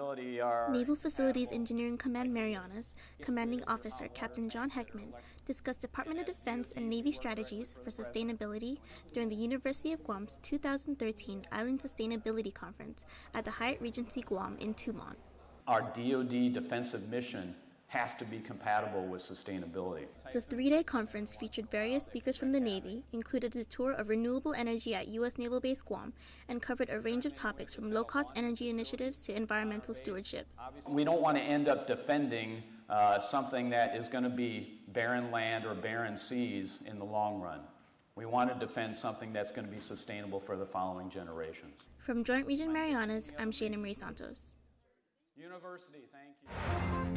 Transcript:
sustainability, our Naval Facilities Engineering Command Marianas, Commanding Officer Captain John Heckman discussed Department of Defense and Navy strategies for sustainability during the University of Guam's 2013 Island Sustainability Conference at the Hyatt Regency Guam in Tumon. our DoD defensive mission has to be compatible with sustainability. The three-day conference featured various speakers from the Navy, included a tour of renewable energy at U.S. Naval Base Guam, and covered a range of topics from low-cost energy initiatives to environmental stewardship. We don't want to end up defending uh, something that is going to be barren land or barren seas in the long run. We want to defend something that's going to be sustainable for the following generations. From Joint Region Marianas, I'm Shana Marie Santos. University, thank you.